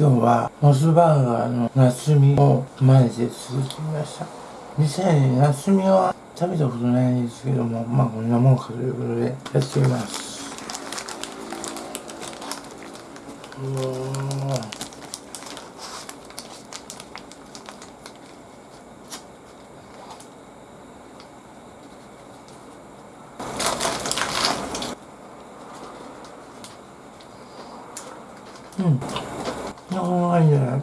今日はモスバーガーの夏みを真似て作ってみました。実際に夏みは食べたことないんですけどもまあこんなもんかということでやってみます。うわうんああいいね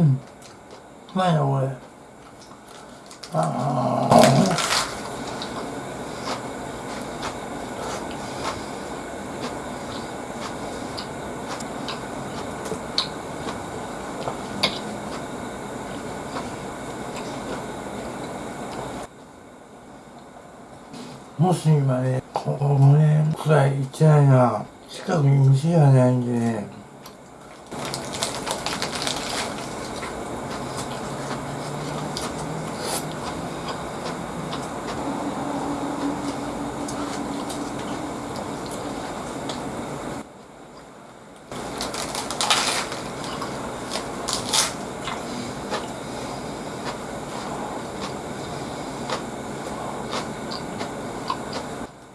うんうまいなこれああもし今ね、ここもね、くらい行ってないな。近くに店がないんでね。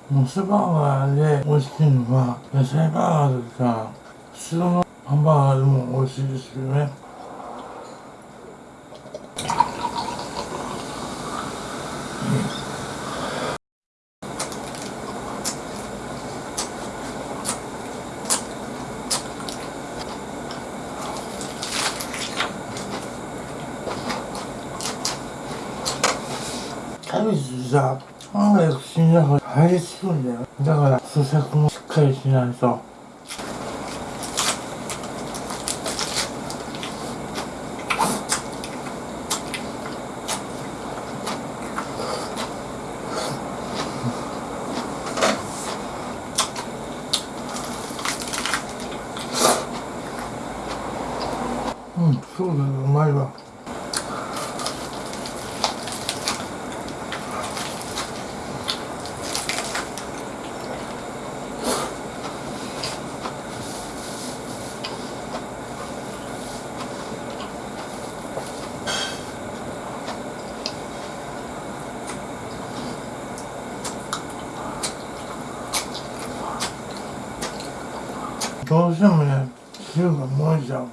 モスバーガーで美味しいのは野菜バーガーとか普通のハンバーガーでも美味しいですよね。キャベツさ案外口の中に入りつくんだよ。だから咀嚼もしっかりしないとうんそうだねうまいわどうしてもね汁が漏れちゃう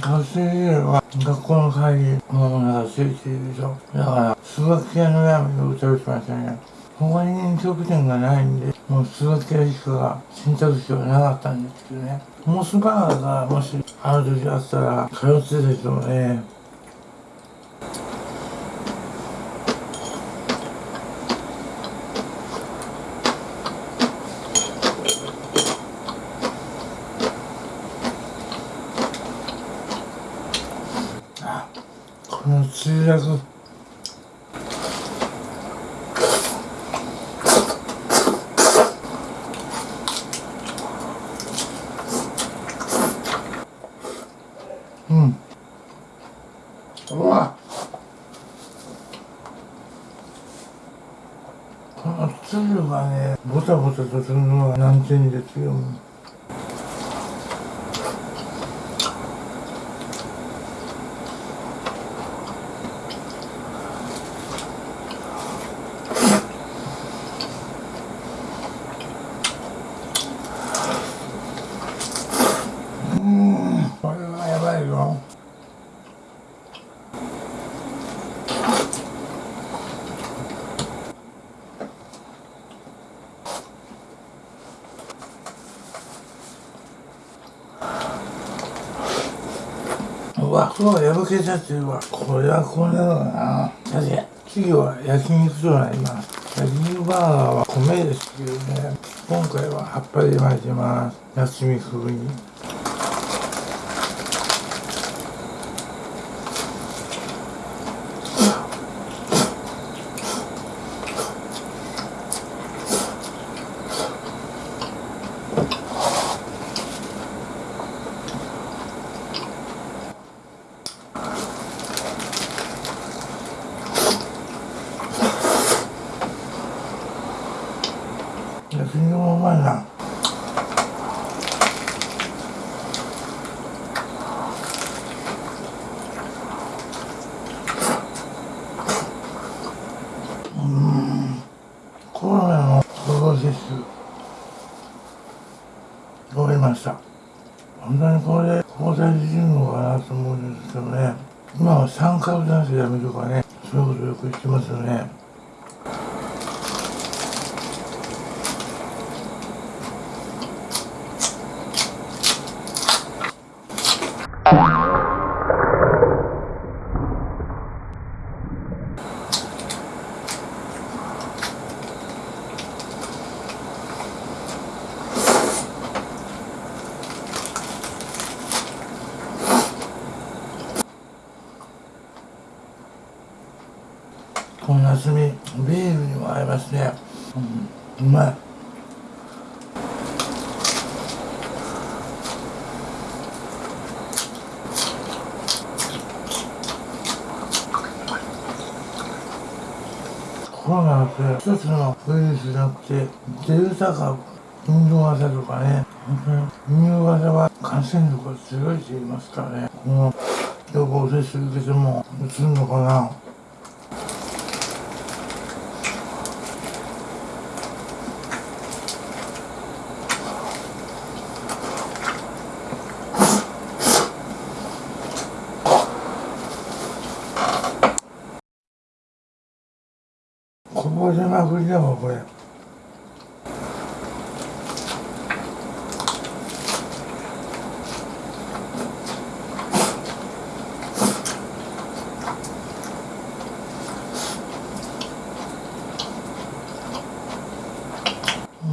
学生時代は学校の帰り子供がついているでしょ。だから数学系のラーメンを食べてましたね。他に飲食店がないんでもう数学系しか選択肢はなかったんですけどね。モスバーガーがもしある時あったら通ってたでしょうね。あこの墜落この粒がねボタボタとするのは難点ですようんこれはやばいようわ、そう破けちゃってるわ。これはこれだな。さて、次は焼肉となります。焼肉バーガーは米ですけどね。今回は葉っぱで巻いてます。夏み風に。別にもうまいなうん。コロナの予防接種終わりました本当にこれで抗体できるのかなと思うんですけどね。今は三回男性やめとかねそういうことよく言ってますよね。この夏みビールにも合いますね、うん、うまい。コロナって一つのウイルスじゃなくてデルタ株インド型とかね。本当にインド型は感染力が強いって言いますからね。この予防接種受けてもうつるのかな？長振りだわこれ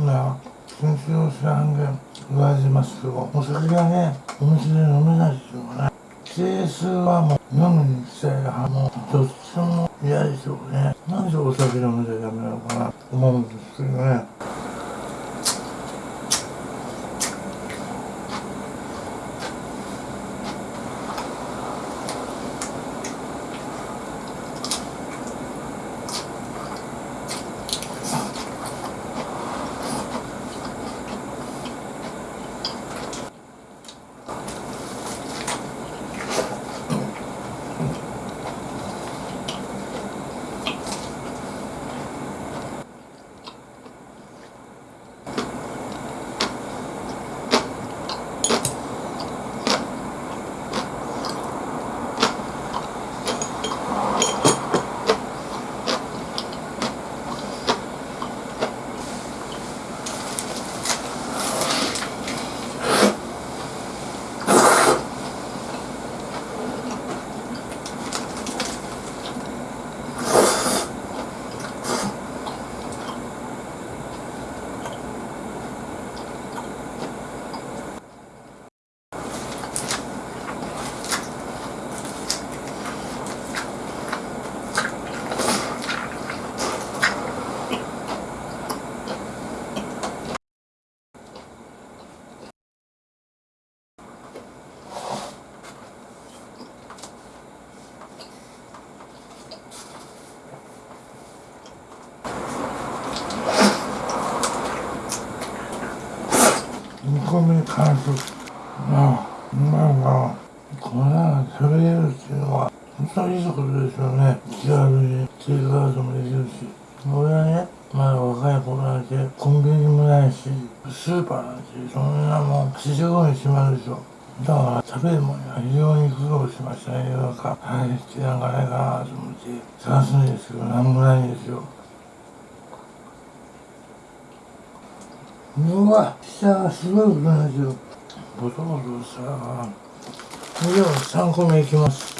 な先週の半減言われてますけどお酒がねお店で飲めないっていうのがね定数はもう飲むに行きたい派もどっちも嫌でしょうねなんでお酒飲めちゃダメなのかなと思うんですね。どね煮込み完食あうまいなこんなの食べれるっていうのは本当にいいことですよね。気軽にテイクアウトもできるし俺はねまだ若い頃なんてコンビニもないしスーパーなんてそんなもん7時頃に閉まるでしょだから食べるものには非常に苦労しましたね世の中。入ってなんかないかなと思って。探すんですけどなんもないんですよ。うわ下がすごいことなんですよ。ボトボトさ以上3個目いきます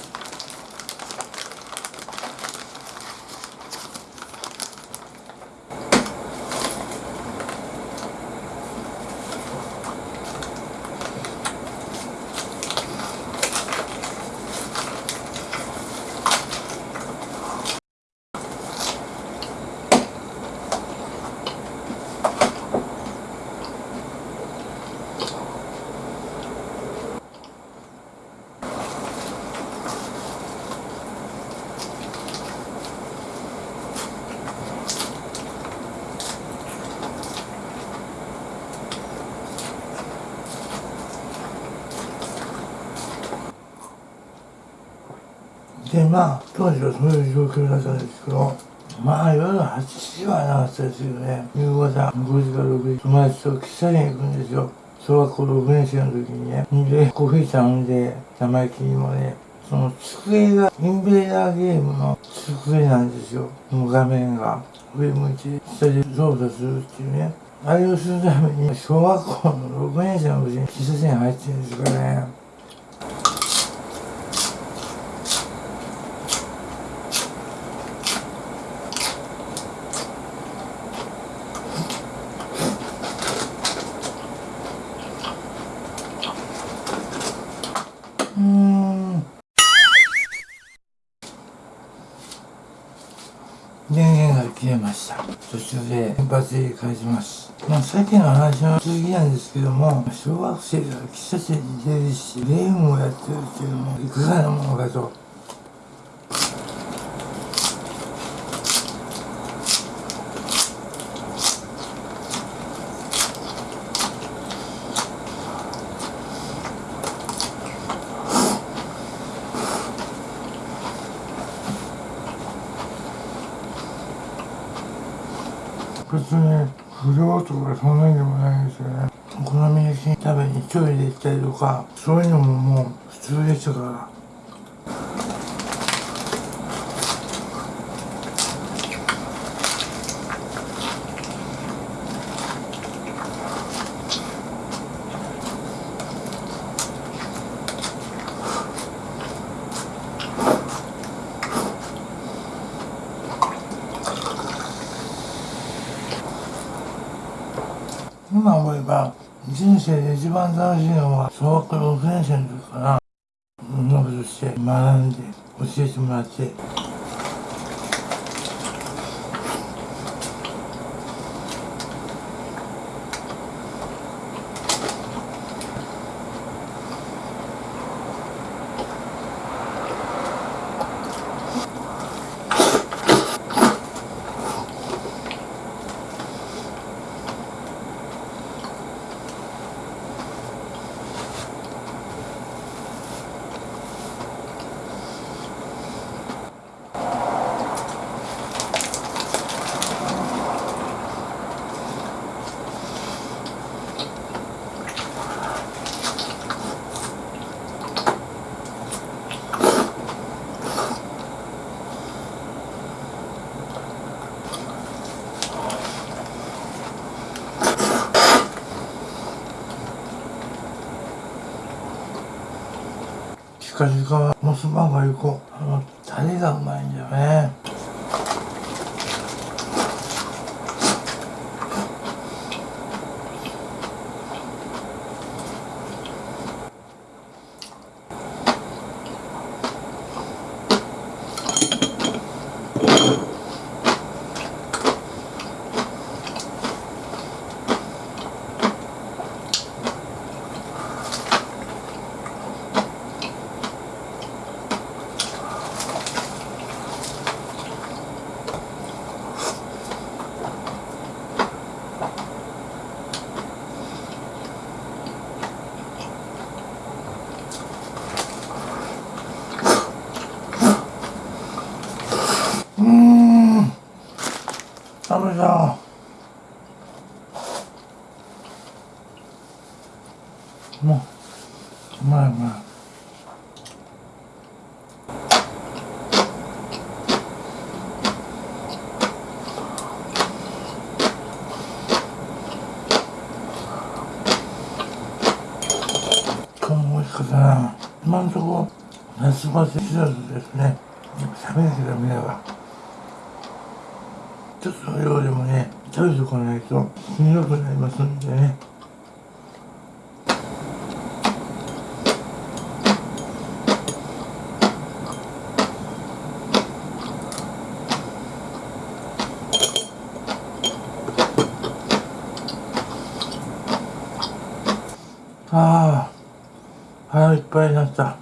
でまあ当時はそういう状況だったんですけどまあ夜8時はなかったですよね。夕方5時から6時友達と喫茶店行くんですよ。小学校6年生の時にね。でコーヒー頼んで生意気にもねその机がインベーダーゲームの机なんですよ。もう画面が。上向いて下で操作するっていうね。あれをするために小学校の6年生の時に喫茶店入ってるんですからねうん電源が切れました。途中で原発で返します。まあさっきの話の続きなんですけども小学生が喫茶店に出るしゲームをやってるっていうのもいかがなものかと。別に不良とかそんなにでもないですよね。お好み焼き食べに一人で行ったりとかそういうのももう普通でしたから今思えば人生で一番楽しいのは小学6年生の時かなノブとして学んで教えてもらって近々モスバーガー行こう。あのタレがうまいんだよね。食べたもううまいうまい今日も美味しかったな。今のところ夏バテ知らずですね。食べなきゃダメだわちょっとの量でもね食べとかないとしんどくなりますんでねああ腹いっぱいになった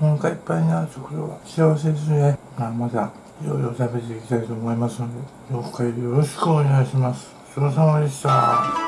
お腹いっぱいになるところは幸せですね。まあ、またいろいろ食べていきたいと思いますので、どうかよろしくお願いします。ごちそうさまでした。